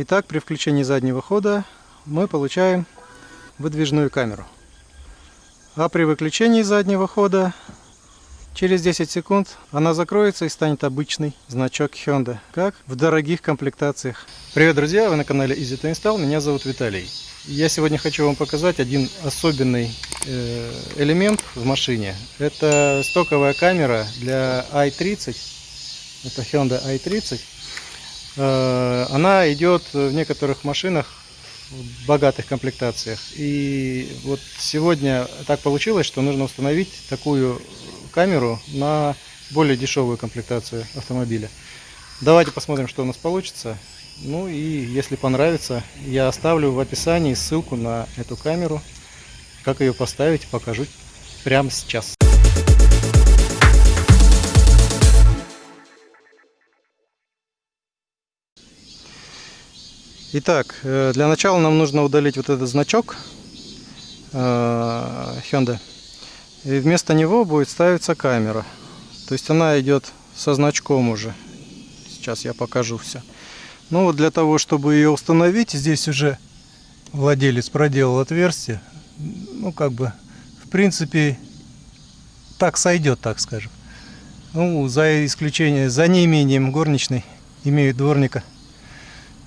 Итак, при включении заднего хода мы получаем выдвижную камеру. А при выключении заднего хода через 10 секунд она закроется и станет обычный значок Hyundai, как в дорогих комплектациях. Привет, друзья! Вы на канале Easy to Install. Меня зовут Виталий. Я сегодня хочу вам показать один особенный э, элемент в машине. Это стоковая камера для i30. Это Hyundai i30 Э, она идет в некоторых машинах в богатых комплектациях. И вот сегодня так получилось, что нужно установить такую камеру на более дешевую комплектацию автомобиля. Давайте посмотрим, что у нас получится. Ну и если понравится, я оставлю в описании ссылку на эту камеру. Как ее поставить, покажу прямо сейчас. Итак, э, для начала нам нужно удалить вот этот значок э, Hyundai. И вместо него будет ставиться камера. То есть она идет со значком уже. Сейчас я покажу все. Ну вот для того, чтобы ее установить, здесь уже владелец проделал отверстие. Ну как бы, в принципе, так сойдет, так скажем. Ну, за исключением, за неимением горничной, имеют дворника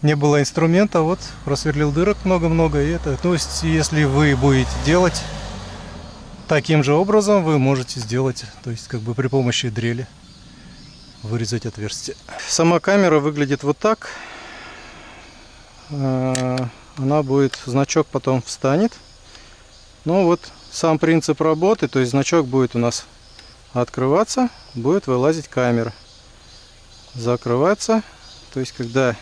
не было инструмента, вот просверлил дырок много-много. И это, то есть, если вы будете делать таким же образом, вы можете сделать, то есть, как бы при помощи дрели вырезать отверстие. Сама камера выглядит вот так. А, она будет, значок потом встанет. Ну вот сам принцип работы, то есть значок будет у нас открываться, будет вылазить камера. Закрываться, то есть когда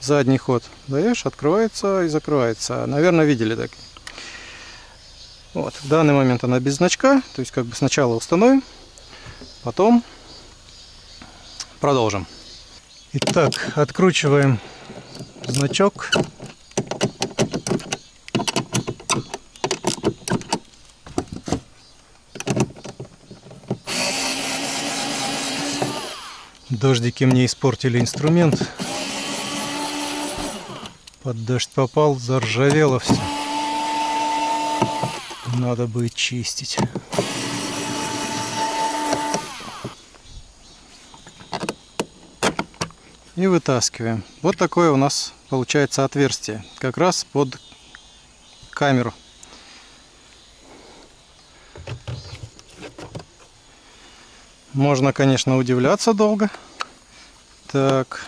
задний ход даешь, открывается и закрывается. Наверное, видели так. Вот, в данный момент она без значка, то есть как бы сначала установим, потом продолжим. Итак, откручиваем значок. Дождики мне испортили инструмент. Под дождь попал, заржавело все. Надо будет чистить. И вытаскиваем. Вот такое у нас получается отверстие. Как раз под камеру. Можно, конечно, удивляться долго. Так.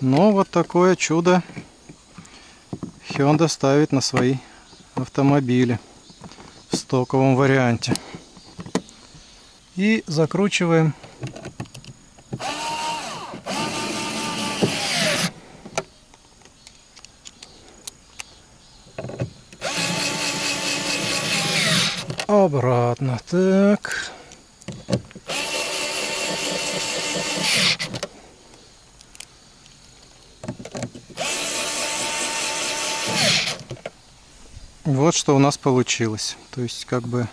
Но вот такое чудо Hyundai ставит на свои автомобили в стоковом варианте. И закручиваем обратно. Так. Вот что у нас получилось. То есть как бы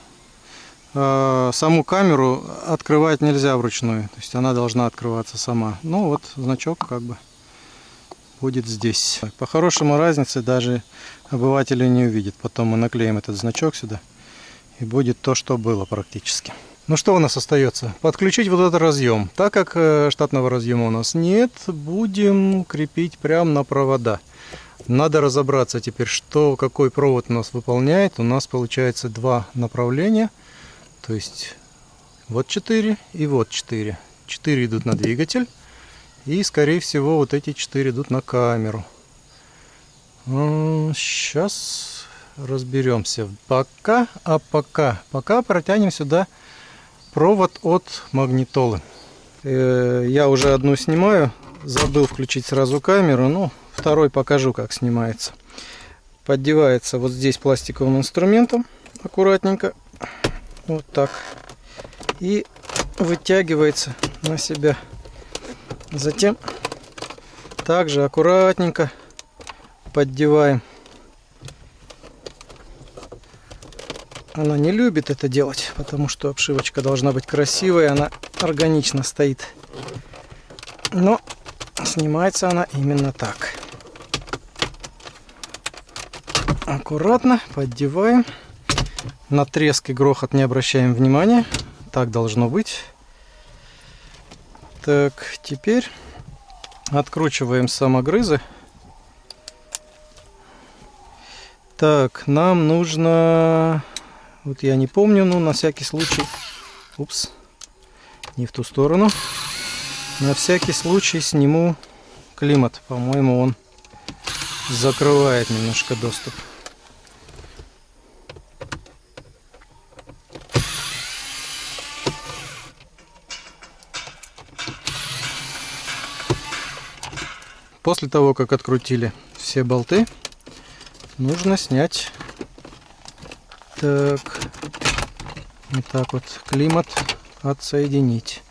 э, саму камеру открывать нельзя вручную. То есть она должна открываться сама. Ну вот значок как бы будет здесь. По-хорошему разницы даже обыватели не увидят. Потом мы наклеим этот значок сюда. И будет то, что было практически. Ну что у нас остается? Подключить вот этот разъем. Так как э, штатного разъема у нас нет, будем крепить прямо на провода. Надо разобраться теперь, что какой провод у нас выполняет. У нас получается два направления. То есть вот 4 и вот 4. 4 идут на двигатель. И скорее всего вот эти 4 идут на камеру. Сейчас разберемся. Пока, а пока, пока протянем сюда провод от магнитолы. Э, я уже одну снимаю. Забыл включить сразу камеру. Ну, Второй покажу, как снимается. Поддевается вот здесь пластиковым инструментом аккуратненько. Вот так. И вытягивается на себя. Затем также аккуратненько поддеваем. Она не любит это делать, потому что обшивочка должна быть красивой, она органично стоит. Но снимается она именно так. Аккуратно поддеваем. На треск и грохот не обращаем внимания. Так должно быть. Так, теперь откручиваем самогрызы. Так, нам нужно... Вот я не помню, но на всякий случай... Упс, не в ту сторону. На всякий случай сниму климат. По-моему, он закрывает немножко доступ. После того, как открутили все болты, нужно снять так вот так вот климат отсоединить.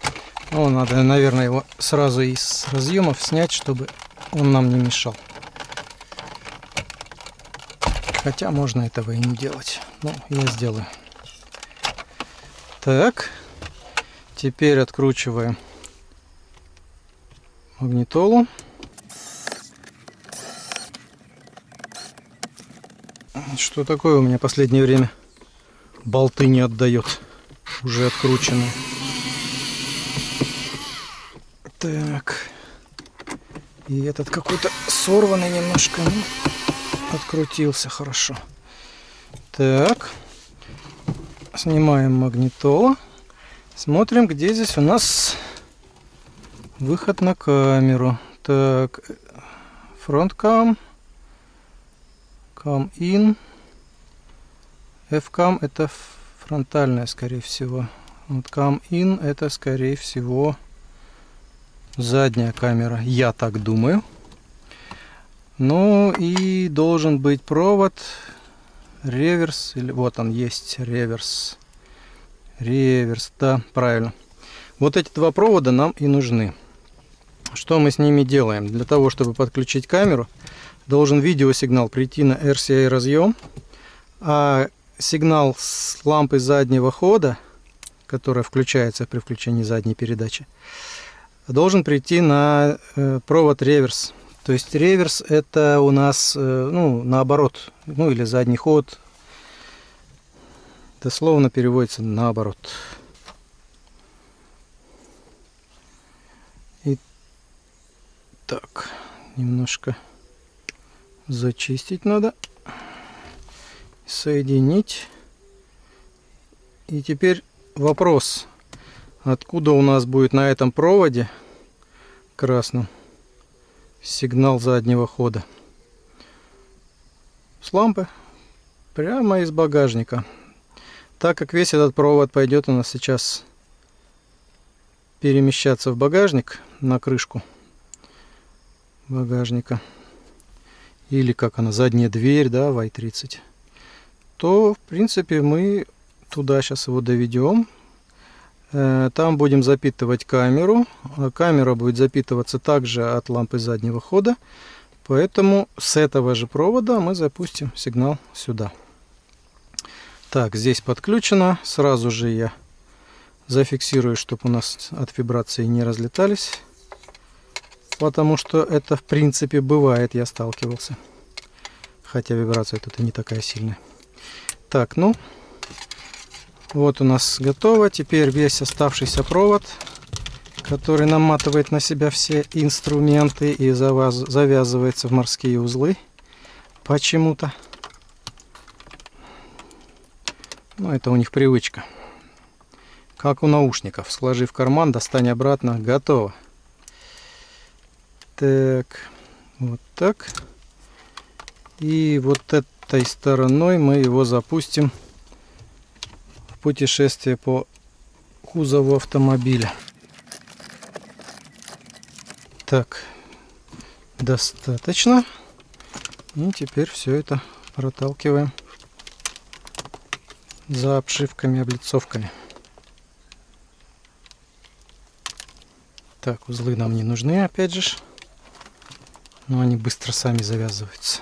Ну, надо, наверное, его сразу из разъемов снять, чтобы он нам не мешал. Хотя можно этого и не делать. Ну, я сделаю. Так. Теперь откручиваем магнитолу. Что такое у меня последнее время? Болты не отдает. Уже откручены. Так. И этот какой-то сорванный немножко. Ну, открутился хорошо. Так. Снимаем магнитолу. Смотрим, где здесь у нас выход на камеру. Так. Фронткам. Cam in. Fcam это фронтальная, скорее всего. Вот cam in это, скорее всего, задняя камера. Я так думаю. Ну и должен быть провод реверс. Или вот он есть реверс. Реверс, да, правильно. Вот эти два провода нам и нужны. Что мы с ними делаем? Для того, чтобы подключить камеру, должен видеосигнал прийти на RCA разъем, а сигнал с лампы заднего хода, которая включается при включении задней передачи, должен прийти на э, провод реверс. То есть реверс это у нас э, ну, наоборот, ну или задний ход. Дословно переводится наоборот. И так, немножко зачистить надо, соединить. И теперь вопрос, откуда у нас будет на этом проводе красном сигнал заднего хода. С лампы, прямо из багажника. Так как весь этот провод пойдет у нас сейчас перемещаться в багажник на крышку багажника или как она, задняя дверь, да, в i30, то, в принципе, мы туда сейчас его доведем. Э, там будем запитывать камеру. А камера будет запитываться также от лампы заднего хода. Поэтому с этого же провода мы запустим сигнал сюда. Так, здесь подключено. Сразу же я зафиксирую, чтобы у нас от вибрации не разлетались потому что это в принципе бывает, я сталкивался. Хотя вибрация тут и не такая сильная. Так, ну, вот у нас готово. Теперь весь оставшийся провод, который наматывает на себя все инструменты и завязывается в морские узлы почему-то. Ну, это у них привычка. Как у наушников. Сложи в карман, достань обратно. Готово. Так, вот так. И вот этой стороной мы его запустим в путешествие по кузову автомобиля. Так, достаточно. И теперь все это проталкиваем за обшивками, облицовками. Так, узлы нам не нужны, опять же но они быстро сами завязываются.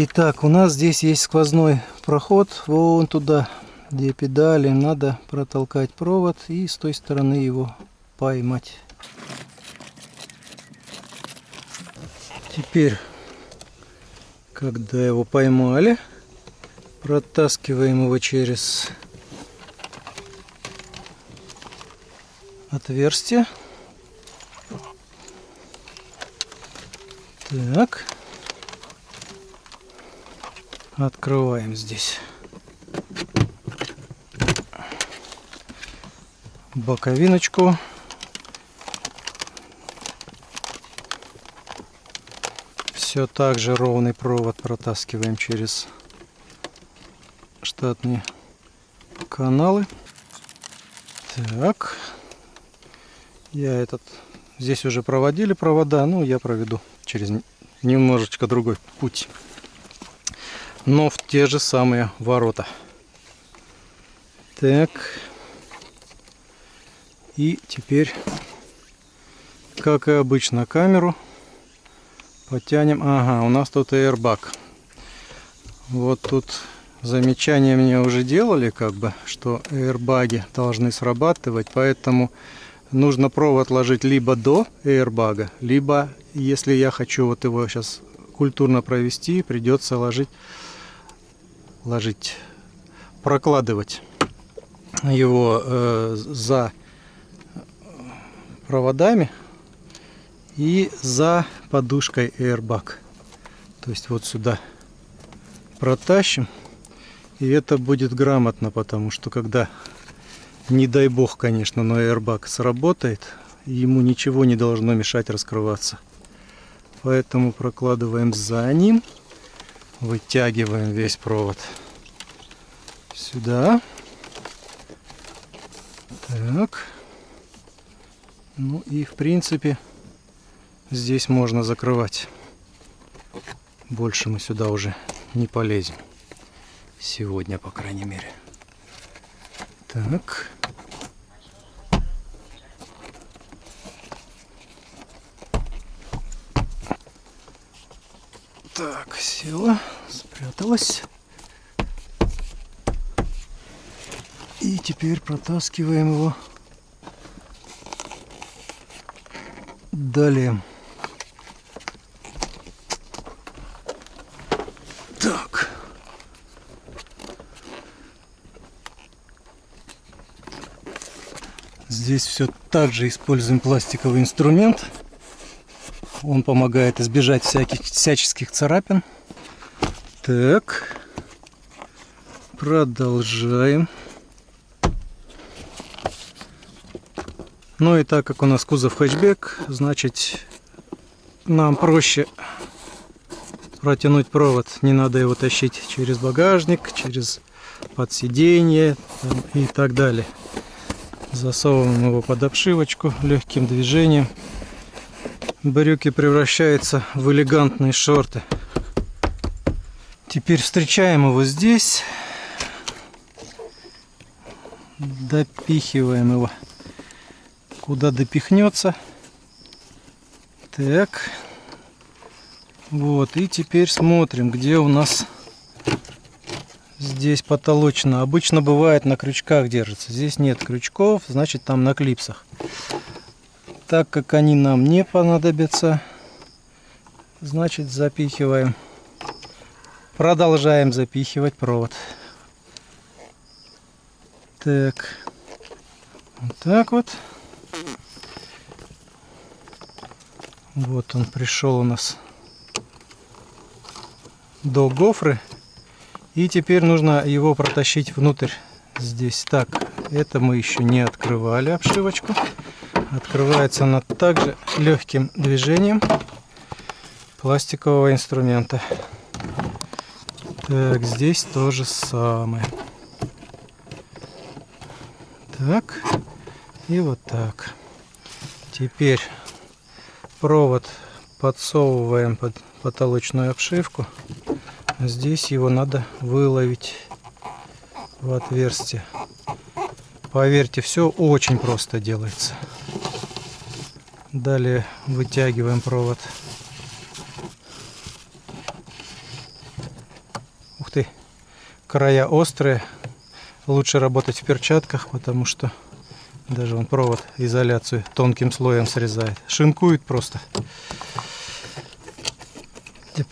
Итак, у нас здесь есть сквозной проход вон туда, где педали. Надо протолкать провод и с той стороны его поймать. Теперь Когда его поймали, протаскиваем его через отверстие. Так. Открываем здесь. Боковиночку. Все так же ровный провод протаскиваем через штатные каналы. Так. Я этот... Здесь уже проводили провода, ну я проведу через немножечко другой путь. Но в те же самые ворота. Так. И теперь, как и обычно, камеру потянем. Ага, у нас тут airbag. Вот тут замечания мне уже делали, как бы, что airbаги должны срабатывать, поэтому нужно провод ложить либо до airbag, либо, если я хочу вот его сейчас культурно провести, придется ложить, ложить, прокладывать его э, за проводами и за подушкой airbag. То есть вот сюда протащим. И это будет грамотно, потому что когда не дай бог, конечно, но airbag сработает, ему ничего не должно мешать раскрываться. Поэтому прокладываем за ним, вытягиваем весь провод сюда. Так. Ну и в принципе здесь можно закрывать. Больше мы сюда уже не полезем. Сегодня, по крайней мере. Так. Так, села, спряталась. И теперь протаскиваем его далее. Так. Здесь все так же используем пластиковый инструмент. Он помогает избежать всяких всяческих царапин. Так. Продолжаем. Ну и так как у нас кузов хэтчбек, значит нам проще протянуть провод. Не надо его тащить через багажник, через подсиденье и так далее. Засовываем его под обшивочку легким движением брюки превращаются в элегантные шорты. Теперь встречаем его здесь. Допихиваем его куда допихнется. Так. Вот, и теперь смотрим, где у нас здесь потолочно. Обычно бывает на крючках держится. Здесь нет крючков, значит там на клипсах так как они нам не понадобятся, значит запихиваем, продолжаем запихивать провод. Так, вот так вот. Вот он пришел у нас до гофры. И теперь нужно его протащить внутрь здесь. Так, это мы еще не открывали обшивочку. Открывается она также легким движением пластикового инструмента. Так, здесь то же самое. Так, и вот так. Теперь провод подсовываем под потолочную обшивку. Здесь его надо выловить в отверстие. Поверьте, все очень просто делается. Далее вытягиваем провод. Ух ты, края острые. Лучше работать в перчатках, потому что даже он провод изоляцию тонким слоем срезает. Шинкует просто.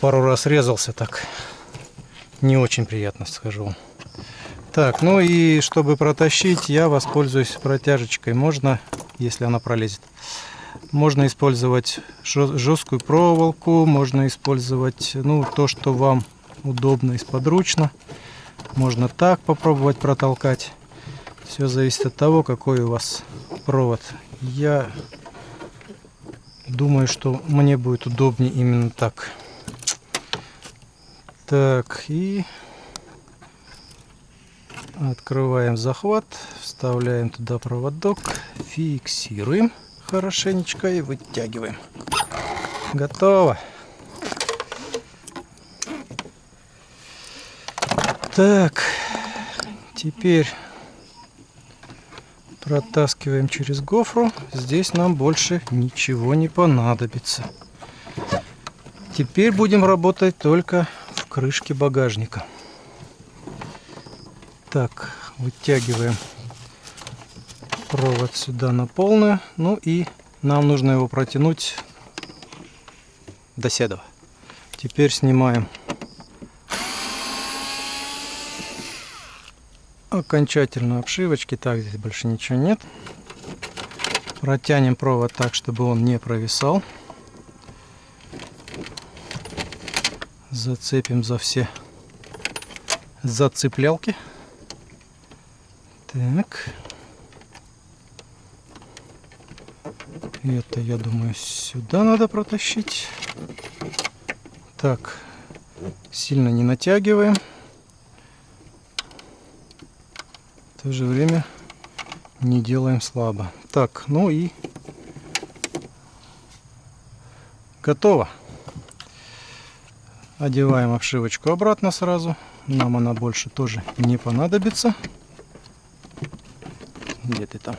пару раз резался так. Не очень приятно, скажу Так, ну и чтобы протащить, я воспользуюсь протяжечкой. Можно, если она пролезет. Можно использовать жесткую проволоку, можно использовать ну, то, что вам удобно и сподручно. Можно так попробовать протолкать. Все зависит от того, какой у вас провод. Я думаю, что мне будет удобнее именно так. Так, и открываем захват, вставляем туда проводок, фиксируем хорошенечко и вытягиваем. Готово. Так, теперь протаскиваем через гофру. Здесь нам больше ничего не понадобится. Теперь будем работать только в крышке багажника. Так, вытягиваем провод сюда на полную. Ну и нам нужно его протянуть до седова. Теперь снимаем окончательно обшивочки. Так, здесь больше ничего нет. Протянем провод так, чтобы он не провисал. Зацепим за все зацеплялки. Так. Это, я думаю, сюда надо протащить. Так, сильно не натягиваем. В то же время не делаем слабо. Так, ну и готово. Одеваем обшивочку обратно сразу. Нам она больше тоже не понадобится. Где ты там?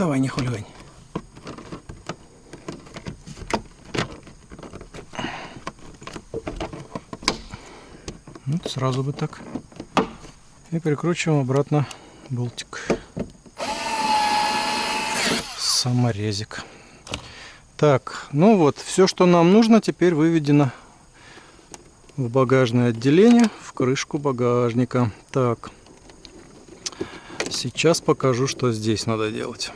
Давай, не хулигань. Вот сразу бы так. И прикручиваем обратно болтик. Саморезик. Так, ну вот, все, что нам нужно, теперь выведено в багажное отделение, в крышку багажника. Так, сейчас покажу, что здесь надо делать.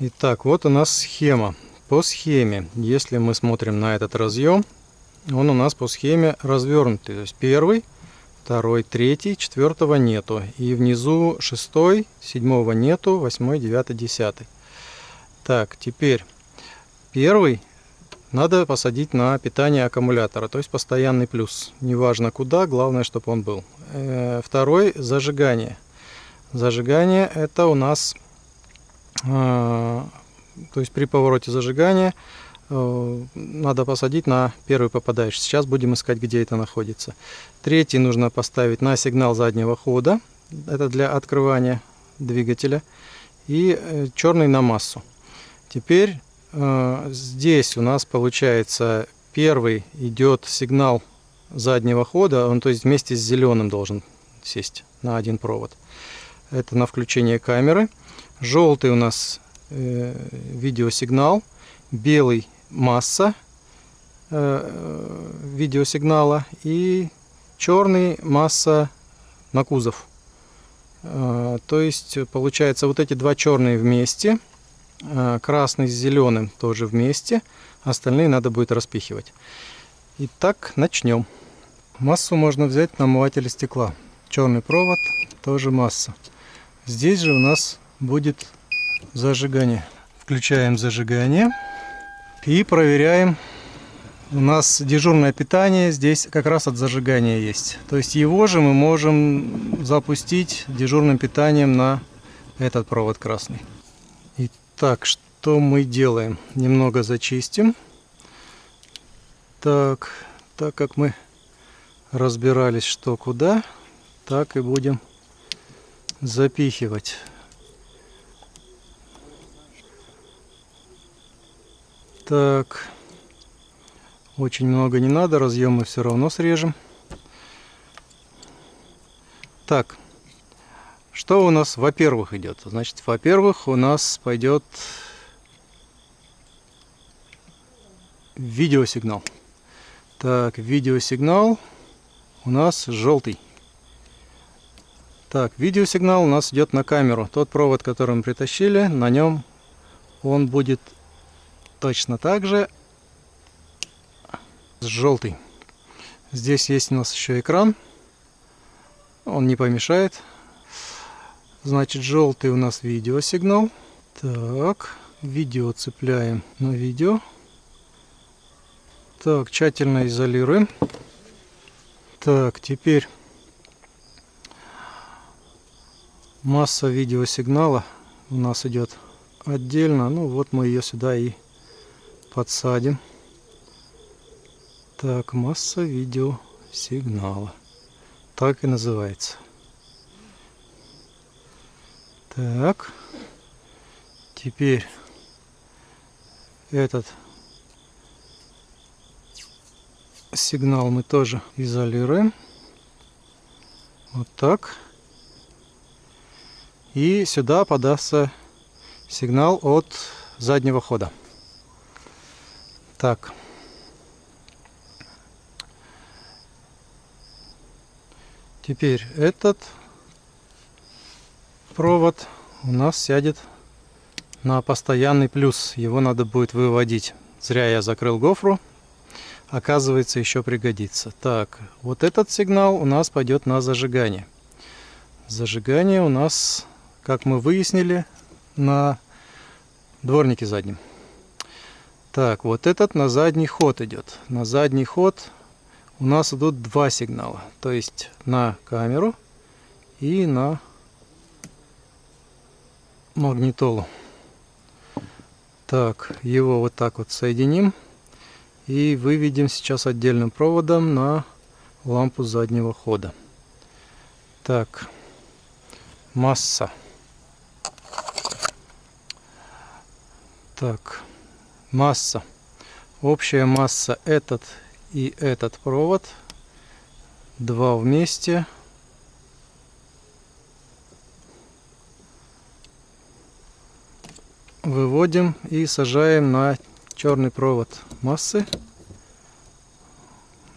Итак, вот у нас схема. По схеме, если мы смотрим на этот разъем, он у нас по схеме развернутый. То есть первый, второй, третий, четвертого нету. И внизу шестой, седьмого нету, восьмой, девятый, десятый. Так, теперь первый надо посадить на питание аккумулятора, то есть постоянный плюс. Неважно куда, главное, чтобы он был. Э, второй зажигание. Зажигание это у нас а, то есть при повороте зажигания э, надо посадить на первый попадающий. Сейчас будем искать, где это находится. Третий нужно поставить на сигнал заднего хода. Это для открывания двигателя. И э, черный на массу. Теперь э, здесь у нас получается первый идет сигнал заднего хода. Он то есть вместе с зеленым должен сесть на один провод. Это на включение камеры. Желтый у нас э, видеосигнал, белый масса э, видеосигнала и черный масса на кузов. Э, то есть получается вот эти два черные вместе, э, красный с зеленым тоже вместе, остальные надо будет распихивать. Итак, начнем. Массу можно взять на омывателе стекла. Черный провод, тоже масса. Здесь же у нас будет зажигание. Включаем зажигание и проверяем. У нас дежурное питание здесь как раз от зажигания есть. То есть его же мы можем запустить дежурным питанием на этот провод красный. Итак, что мы делаем? Немного зачистим. Так, так как мы разбирались что куда, так и будем запихивать. Так. Очень много не надо, разъемы все равно срежем. Так. Что у нас, во-первых, идет? Значит, во-первых, у нас пойдет видеосигнал. Так, видеосигнал у нас желтый. Так, видеосигнал у нас идет на камеру. Тот провод, который мы притащили, на нем он будет точно так же желтый. Здесь есть у нас еще экран. Он не помешает. Значит, желтый у нас видеосигнал. Так, видео цепляем на видео. Так, тщательно изолируем. Так, теперь масса видеосигнала у нас идет отдельно. Ну вот мы ее сюда и подсадим. Так, масса видеосигнала. Так и называется. Так. Теперь этот сигнал мы тоже изолируем. Вот так. И сюда подастся сигнал от заднего хода. Так. Теперь этот провод у нас сядет на постоянный плюс. Его надо будет выводить. Зря я закрыл гофру. Оказывается, еще пригодится. Так, вот этот сигнал у нас пойдет на зажигание. Зажигание у нас как мы выяснили, на дворнике заднем. Так, вот этот на задний ход идет. На задний ход у нас идут два сигнала. То есть на камеру и на магнитолу. Так, его вот так вот соединим. И выведем сейчас отдельным проводом на лампу заднего хода. Так, масса. Так, масса. Общая масса этот и этот провод. Два вместе. Выводим и сажаем на черный провод массы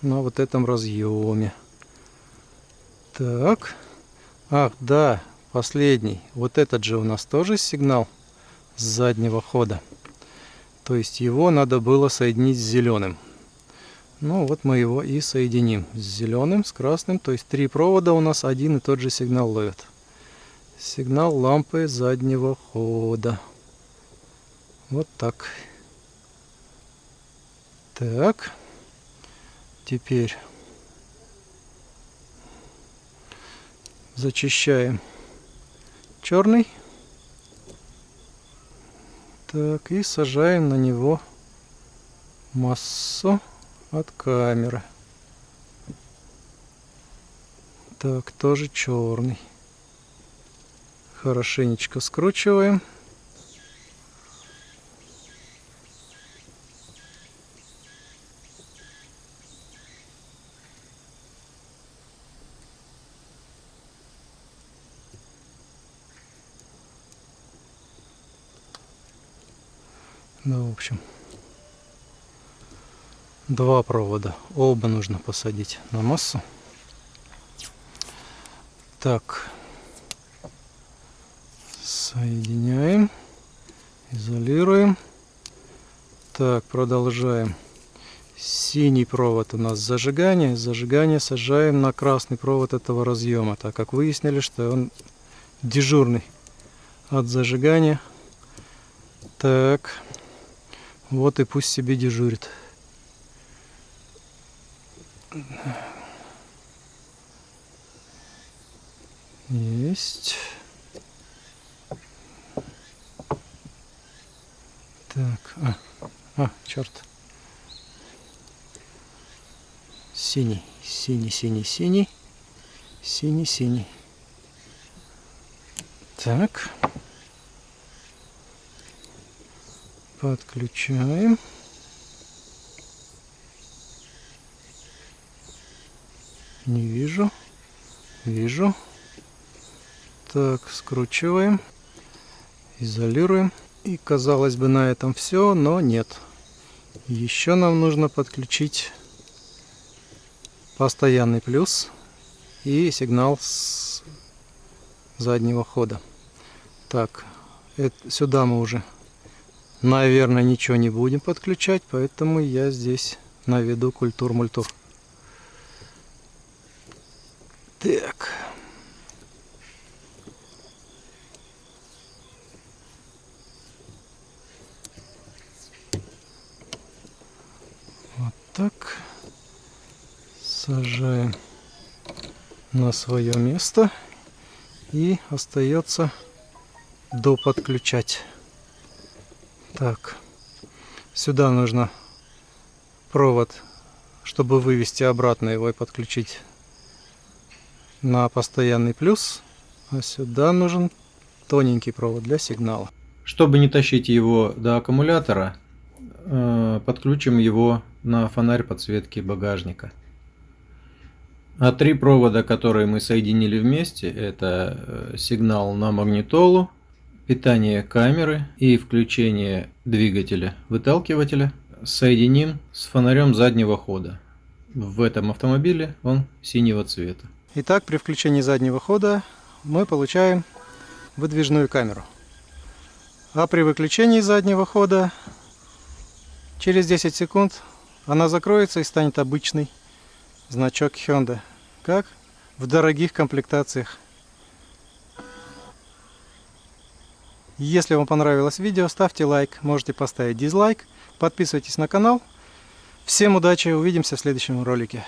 на вот этом разъеме. Так. Ах, да, последний. Вот этот же у нас тоже сигнал с заднего хода. То есть его надо было соединить с зеленым. Ну вот мы его и соединим с зеленым, с красным. То есть три провода у нас один и тот же сигнал ловят. Сигнал лампы заднего хода. Вот так. Так. Теперь зачищаем черный. Так, и сажаем на него массу от камеры. Так, тоже черный. Хорошенечко скручиваем. Ну, в общем, два провода. Оба нужно посадить на массу. Так, соединяем, изолируем. Так, продолжаем. Синий провод у нас зажигание. Зажигание сажаем на красный провод этого разъема, так как выяснили, что он дежурный от зажигания. Так. Вот и пусть себе дежурит. Есть. Так, а, а, черт. Синий, синий, синий, синий, синий, синий. Так. Подключаем. Не вижу. Вижу. Так, скручиваем. Изолируем. И казалось бы на этом все, но нет. Еще нам нужно подключить постоянный плюс и сигнал с заднего хода. Так, это, сюда мы уже, наверное, ничего не будем подключать, поэтому я здесь наведу культур-мультур. Так. Вот так. Сажаем на свое место. И остается доподключать. Так. Сюда нужно провод, чтобы вывести обратно его и подключить на постоянный плюс, а сюда нужен тоненький провод для сигнала. Чтобы не тащить его до аккумулятора, э, подключим его на фонарь подсветки багажника. А три провода, которые мы соединили вместе, это э, сигнал на магнитолу, питание камеры и включение двигателя выталкивателя, соединим с фонарем заднего хода. В этом автомобиле он синего цвета. Итак, при включении заднего хода мы получаем выдвижную камеру. А при выключении заднего хода через 10 секунд она закроется и станет обычный значок Hyundai, как в дорогих комплектациях. Если вам понравилось видео, ставьте лайк, можете поставить дизлайк, подписывайтесь на канал. Всем удачи, увидимся в следующем ролике.